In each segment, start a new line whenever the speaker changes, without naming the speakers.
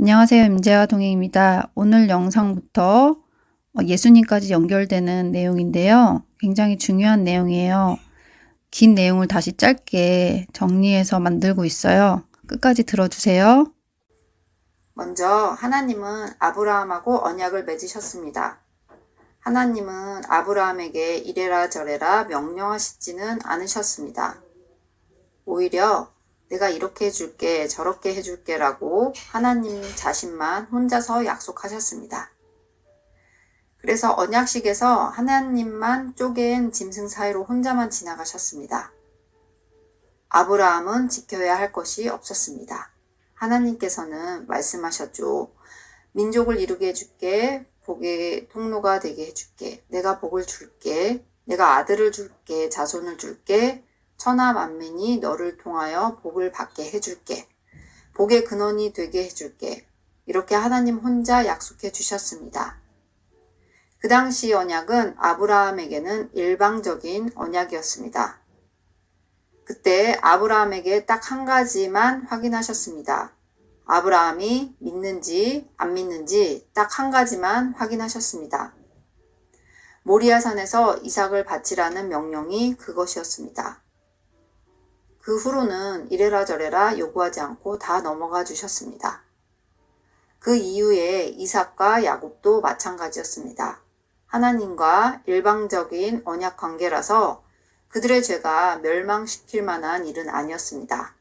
안녕하세요. 임재화 동행입니다. 오늘 영상부터 어, 예수님까지 연결되는 내용인데요. 굉장히 중요한 내용이에요. 긴 내용을 다시 짧게 정리해서 만들고 있어요. 끝까지 들어주세요.
먼저 하나님은 아브라함하고 언약을 맺으셨습니다. 하나님은 아브라함에게 이래라 저래라 명령하시지는 않으셨습니다. 오히려 내가 이렇게 해줄게 저렇게 해줄게 라고 하나님 자신만 혼자서 약속하셨습니다. 그래서 언약식에서 하나님만 쪼갠 짐승 사이로 혼자만 지나가셨습니다. 아브라함은 지켜야 할 것이 없었습니다. 하나님께서는 말씀하셨죠. 민족을 이루게 해줄게. 복의 통로가 되게 해줄게. 내가 복을 줄게. 내가 아들을 줄게. 자손을 줄게. 천하 만민이 너를 통하여 복을 받게 해줄게. 복의 근원이 되게 해줄게. 이렇게 하나님 혼자 약속해 주셨습니다. 그 당시 언약은 아브라함에게는 일방적인 언약이었습니다. 그때 아브라함에게 딱 한 가지만 확인하셨습니다. 아브라함이 믿는지 안 믿는지 딱 한 가지만 확인하셨습니다. 모리아산에서 이삭을 바치라는 명령이 그것이었습니다. 그 후로는 이래라 저래라 요구하지 않고 다 넘어가 주셨습니다. 그 이후에 이삭과 야곱도 마찬가지였습니다. 하나님과 일방적인 언약 관계라서 그들의 죄가 멸망시킬 만한 일은 아니었습니다.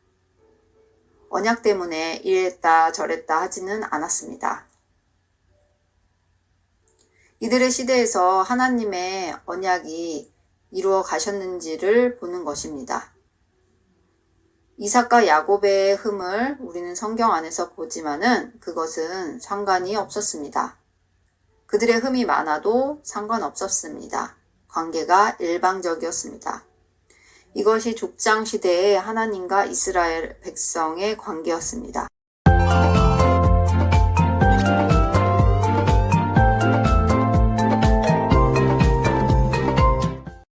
언약 때문에 이랬다 저랬다 하지는 않았습니다. 이들의 시대에서 하나님의 언약이 이루어 가셨는지를 보는 것입니다. 이삭과 야곱의 흠을 우리는 성경 안에서 보지만은 그것은 상관이 없었습니다. 그들의 흠이 많아도 상관없었습니다. 관계가 일방적이었습니다. 이것이 족장 시대의 하나님과 이스라엘 백성의 관계였습니다.